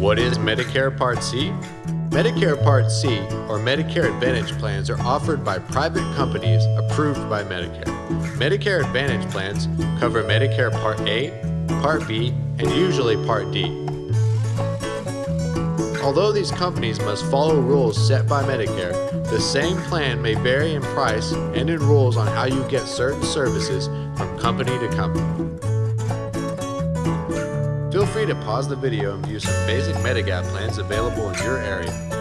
What is Medicare Part C? Medicare Part C, or Medicare Advantage plans, are offered by private companies approved by Medicare. Medicare Advantage plans cover Medicare Part A, Part B, and usually Part D. Although these companies must follow rules set by Medicare, the same plan may vary in price and in rules on how you get certain services from company to company. Free to pause the video and view some basic Medigap plans available in your area.